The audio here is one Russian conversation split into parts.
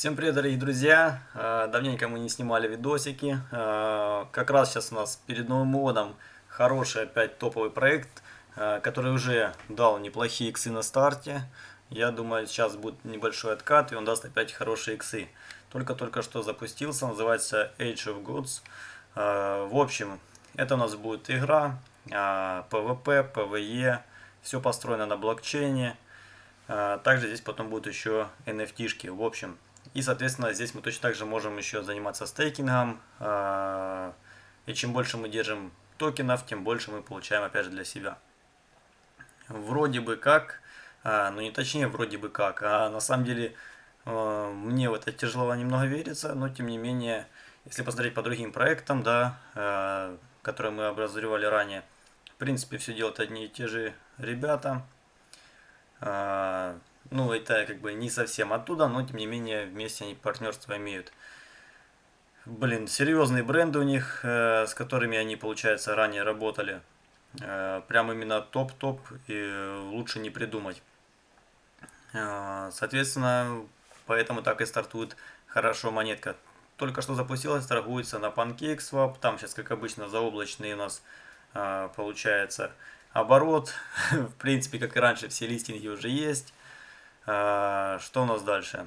Всем привет, дорогие друзья! Э, давненько мы не снимали видосики. Э, как раз сейчас у нас перед Новым годом хороший опять топовый проект, э, который уже дал неплохие иксы на старте. Я думаю, сейчас будет небольшой откат, и он даст опять хорошие иксы. Только-только что запустился, называется Age of Goods. В общем, это у нас будет игра, PvP, PvE, все построено на блокчейне. Также здесь потом будут еще NFT-шки. В общем, и, соответственно, здесь мы точно так же можем еще заниматься стейкингом. А, и чем больше мы держим токенов, тем больше мы получаем, опять же, для себя. Вроде бы как, а, ну не точнее вроде бы как, а на самом деле а, мне в это тяжело немного верится, но тем не менее, если посмотреть по другим проектам, да, которые мы образовали ранее, в принципе, все делают одни и те же ребята. Ну, это как бы не совсем оттуда, но тем не менее вместе они партнерство имеют. Блин, серьезные бренды у них, э, с которыми они, получается, ранее работали. Э, прям именно топ-топ и лучше не придумать. Э, соответственно, поэтому так и стартует хорошо монетка. Только что запустилась, торгуется на PancakeSwap. Там сейчас, как обычно, заоблачный у нас э, получается оборот. В принципе, как и раньше, все листинги уже есть. А, что у нас дальше?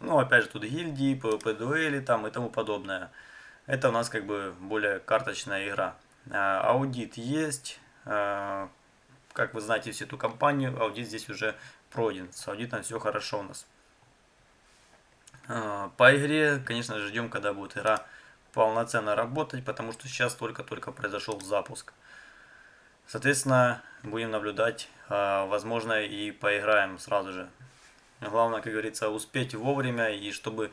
Ну, опять же, тут гильдии, PvP дуэли там и тому подобное. Это у нас как бы более карточная игра. А, аудит есть. А, как вы знаете всю эту компанию, аудит здесь уже пройден. С аудитом все хорошо у нас. По игре, конечно ждем, когда будет игра полноценно работать, потому что сейчас только-только произошел запуск. Соответственно, будем наблюдать, возможно, и поиграем сразу же. Главное, как говорится, успеть вовремя и чтобы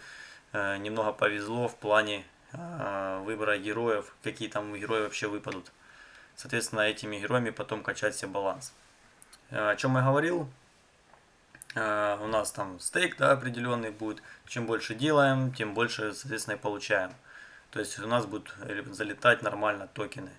э, немного повезло в плане э, выбора героев, какие там герои вообще выпадут. Соответственно, этими героями потом качать себе баланс. Э, о чем я говорил? У нас там стейк да, определенный будет. Чем больше делаем, тем больше, соответственно, и получаем. То есть у нас будут залетать нормально токены.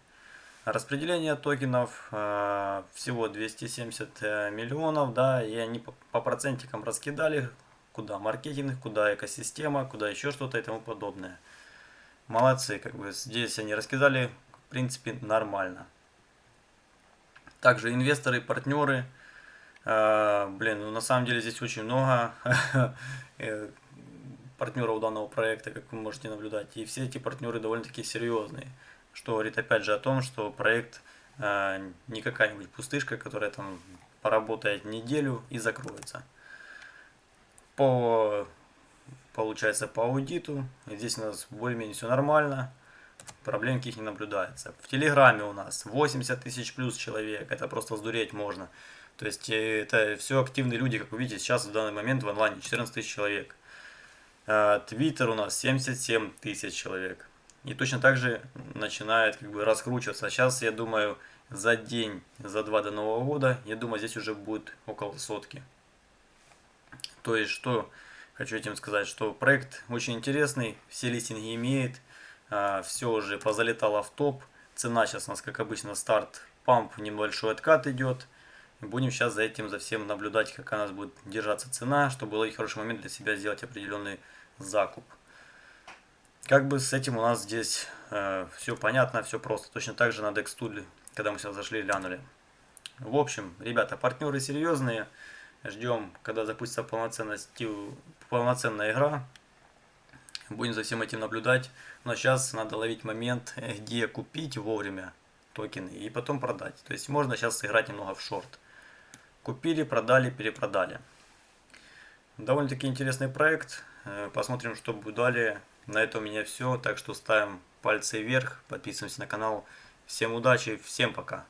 Распределение токенов э, всего 270 э, миллионов, да, и они по, процентикам раскидали, куда маркетинг, куда экосистема, куда еще что-то и тому подобное. Молодцы, как бы здесь они раскидали, в принципе, нормально. Также инвесторы, партнеры, э, блин, ну на самом деле здесь очень много партнеров данного проекта, как вы можете наблюдать, и все эти партнеры довольно-таки серьезные что говорит опять же о том, что проект э, не какая-нибудь пустышка, которая там поработает неделю и закроется. По, получается, по аудиту, здесь у нас более-менее все нормально, проблем каких не наблюдается. В Телеграме у нас 80 тысяч плюс человек, это просто сдуреть можно. То есть э, это все активные люди, как вы видите, сейчас в данный момент в онлайне 14 тысяч человек. Э, Твиттер у нас 77 тысяч человек. И точно так же начинает как бы раскручиваться. Сейчас, я думаю, за день, за два до Нового года, я думаю, здесь уже будет около сотки. То есть, что хочу этим сказать, что проект очень интересный, все листинги имеет, а, все уже позалетало в топ. Цена сейчас у нас, как обычно, старт, памп, небольшой откат идет. Будем сейчас за этим, за всем наблюдать, как у нас будет держаться цена, чтобы был хороший момент для себя сделать определенный закуп. Как бы с этим у нас здесь э, все понятно, все просто. Точно так же на Dextool, когда мы сейчас зашли, глянули. В общем, ребята, партнеры серьезные. Ждем, когда запустится полноценная игра. Будем за всем этим наблюдать. Но сейчас надо ловить момент, где купить вовремя токены и потом продать. То есть можно сейчас сыграть немного в шорт. Купили, продали, перепродали. Довольно-таки интересный проект. Э, посмотрим, что будет далее. На этом у меня все, так что ставим пальцы вверх, подписываемся на канал. Всем удачи, всем пока.